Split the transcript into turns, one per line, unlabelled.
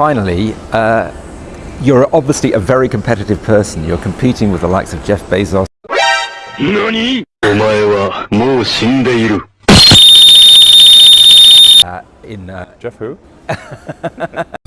finally, uh, you're obviously a very competitive person. You're competing with the likes of Jeff Bezos. Uh, in uh,
Jeff who?